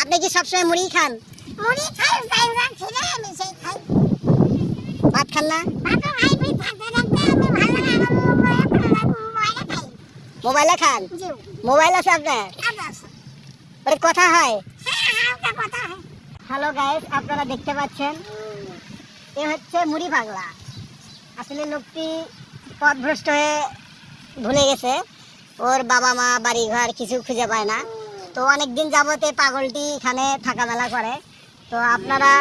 আপনি কি সবসময় মুড়ি খান? মুড়ি খাই ছেলে আমি সেই খাই। ভাত খান না? ভাত খাই ভাই থাকতে থাকতে আমি ভালো লাগে খাই মোবাইলে খান? জি। মোবাইল আছে আপনার? ওর কথা হয়। হ্যাঁ কথা হয়। হ্যালো গাইস আপনারা দেখতে পাচ্ছেন? এ হচ্ছে মুড়ি পাগলা। আসলে লোকটি পথভ্রষ্ট হয়ে ভুলে গেছে। ওর বাবা মা বাড়ি ঘর কিছু খুঁজে পায় না। তো অনেক দিন যাবতে পাগলটি এখানে থাকা মেলা করে। তো আপনারা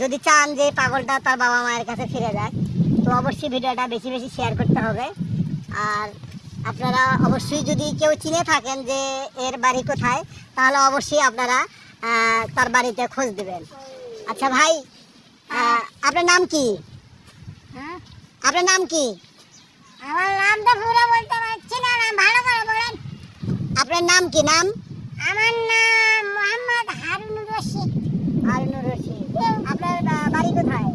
যদি চান যে পাগলটা তার বাবা মায়ের কাছে ফিরে যায় তো অবশ্যই ভিডিওটা বেশি বেশি শেয়ার করতে হবে। আর আপনারা অবশ্যই যদি কেউ চিনে থাকেন যে এর বাড়ি কোথায় তাহলে অবশ্যই আপনারা তার বাড়িতে খোঁজ দেবেন। আচ্ছা ভাই আপনার নাম কি? হ্যাঁ? আপনার নাম কি? আমার নাম তো পুরো বলতে পারছি না ভালো করে বলেন। আপনার নাম কি? নাম? আমার নাম মোহাম্মদ হারুনুর রশিদ। হারুনুর রশিদ। আপনার বাড়ি কোথায়?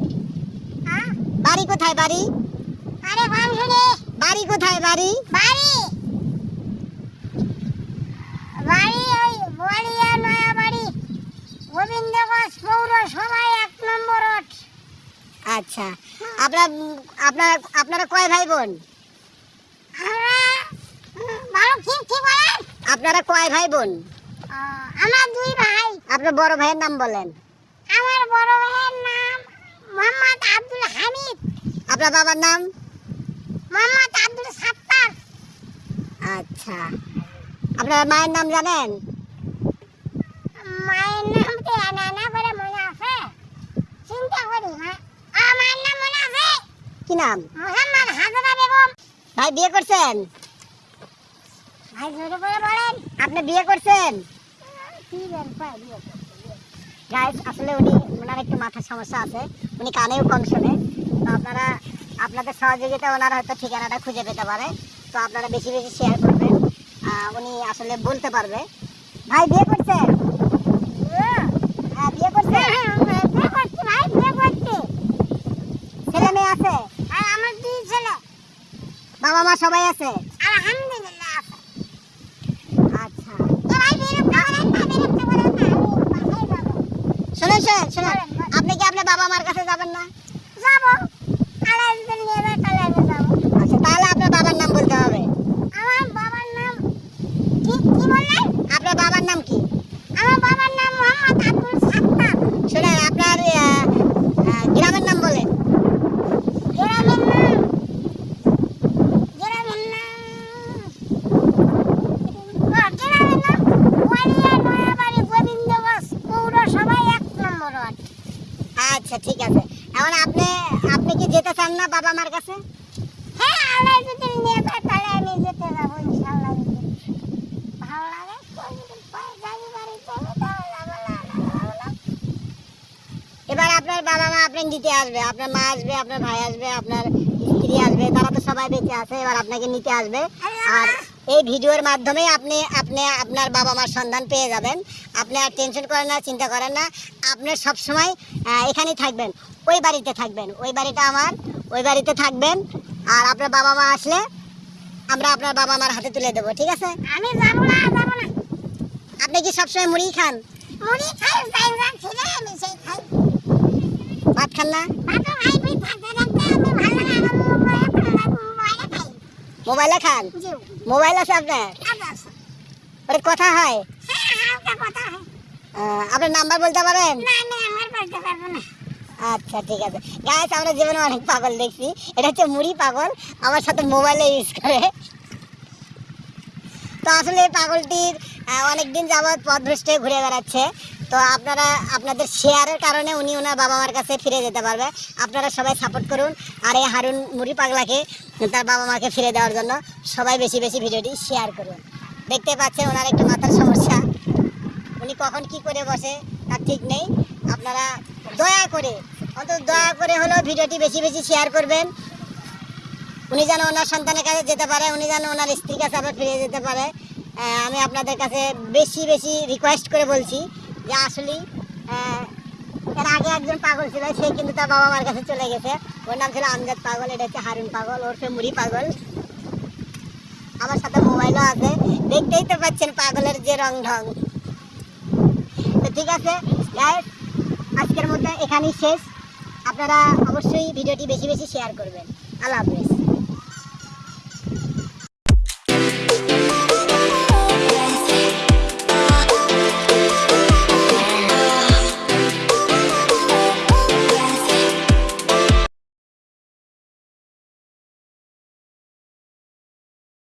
বাড়ি কোথায় বাড়ি? আরে বাড়ি কোথায় বাড়ি? বাড়ি। বাড়ি ওই বোয়ালিয়া নয়া বাড়ি। গোবিন্দগঞ্জ পৌরসভায় এক নম্বর রোড। আচ্ছা। আপনার আপনার আপনারা কয় ভাই বোন আমরা ভালো ঠিক ঠিক বলেন? আপনারা কয় ভাই বোন আমার দুই ভাই। আপনার বড় ভাইয়ের নাম বলেন। আমার বড় ভাইয়ের নাম মোহাম্মদ আব্দুল হামিদ। আপনার বাবার নাম? মোহাম্মদ আব্দুল সাত্তার। আচ্ছা। আপনার মায়ের নাম জানেন? মায়ের নাম তো আনা না করে মনে আছে? চিন্তা করি মা আমার নাম মনে আছে? কি নাম? মোহাম্মদ হাজরা বেগম। ভাই বিয়ে করছেন? ভাই জোরে করে বলেন। আপনি বিয়ে করছেন? আসলে উনি ওনার একটু মাথার সমস্যা আছে। উনি কানেও কম শোনে। তো আপনারা আপনাদের সহযোগিতা ওনার হয়তো ঠিকানাটা খুঁজে পেতে পারে। তো আপনারা বেশি বেশি শেয়ার করবেন। উনি আসলে বলতে পারবে। ভাই বিয়ে করছেন হ্যাঁ বিয়ে করছেন হ্যাঁ, হ্যাঁ, বিয়ে করছি ভাই বিয়ে করছি। ছেলে মেয়ে আছে? আর আমার দুই ছেলে। বাবা মা সবাই আছে? আলহামদুলিল্লাহ আছে আচ্ছা তো ভাই বিরক্ত করেন না বিরক্ত করেন না আমি বাসায় যাব শুনেন শুনেন। আপনি কি আপনার বাবা মার কাছে যাবেন না? যাব। আচ্ছা তাহলে আপনার বাবার নাম বলতে হবে আমার বাবার নাম কি কি বললেন আপনার বাবার নাম কি আমার বাবার নাম মোহাম্মদ আব্দুল সাত্তার শুনেন আপনার আহ, আহ, গ্রামের নাম বলেন গ্রামের নাম গ্রামের নাম ও, গ্রামের নাম ওয়ালিয়া নয়াবাড়ি গোবিন্দগঞ্জ পৌরসভায় এক নম্বর ওয়ার্ড আচ্ছা ঠিক আছে। এখন আপনি আপনি কি যেতে চান না বাবা মার কাছে? হ্যাঁ আল্লাহ যদি নিয়ে যায় তাহলে আমি যেতে যাব ইনশাআল্লাহ। ভালো লাগে। এবার আপনার বাবা মা আপনাকে নিতে আসবে আপনার মা আসবে আপনার ভাই আসবে আপনার স্ত্রী আসবে তারা তো সবাই বেঁচে আছে এবার আপনাকে নিতে আসবে। আর এই ভিডিওর মাধ্যমে আপনি আপনি আপনার বাবা মার সন্ধান পেয়ে যাবেন। আপনি আর টেনশন করেন না চিন্তা করেন না। আপনি সব সময় এখানেই থাকবেন ওই বাড়িতে থাকবেন। ওই বাড়িটা আমার ওই বাড়িতে থাকবেন। আর আপনার বাবা মা আসলে আমরা আপনার বাবা মার হাতে তুলে দেবো ঠিক আছে? আমি যাব না যাব না। আপনি কি সবসময় মুড়ি খান? মুড়ি খাই গাইরা ছেলে আমি সেই খাই। ভাত খান না? ভাত খাই ভাই থাকতে থাকতে আমি ভালো লাগে আমার মোবাইলে খাই মোবাইলে খান? মোবাইল আছে আপনার? ওর কথা হয়? হ্যাঁ আপনার নাম্বার বলতে পারেন? আচ্ছা ঠিক আছে। গাছ আমরা জীবনে অনেক পাগল দেখছি। এটা হচ্ছে মুড়ি পাগল। আমার সাথে মোবাইলে ইউজ করে। তো আসলে এই পাগলটির অনেক দিন যাবৎ হয়ে ঘুরে বেড়াচ্ছে। তো আপনারা, আপনাদের শেয়ারের কারণে উনি ওনার বাবা মার কাছে ফিরে যেতে পারবে। আপনারা সবাই সাপোর্ট করুন। আর এই হারুন মুড়ি পাগলাকে, তার বাবা মাকে ফিরে দেওয়ার জন্য সবাই বেশি বেশি ভিডিওটি শেয়ার করুন। দেখতে পাচ্ছেন ওনার একটু মাথার সমস্যা। উনি কখন কি করে বসে, তার ঠিক নেই। আপনারা দয়া করে, অন্তত দয়া করে হলেও ভিডিওটি বেশি বেশি শেয়ার করবেন। উনি যেন ওনার সন্তানের কাছে যেতে পারে, উনি যেন ওনার স্ত্রীর কাছে আবার ফিরে যেতে পারে। আমি আপনাদের কাছে বেশি বেশি রিকোয়েস্ট করে বলছি। যে আসলেই এর আগে একজন পাগল ছিল, সে কিন্তু তার বাবা মার কাছে চলে গেছে। ওর নাম ছিল আমজাদ পাগল, এটা হচ্ছে হারুন পাগল ওরফে মুড়ি পাগল। আমার সাথে মোবাইলও আছে, দেখতেই তো পাচ্ছেন পাগলের যে রং ঢং। তো ঠিক আছে আজকের মধ্যে এখানেই শেষ। আপনারা অবশ্যই ভিডিওটি বেশি বেশি শেয়ার করবেন। আল্লাহ হাফেজ।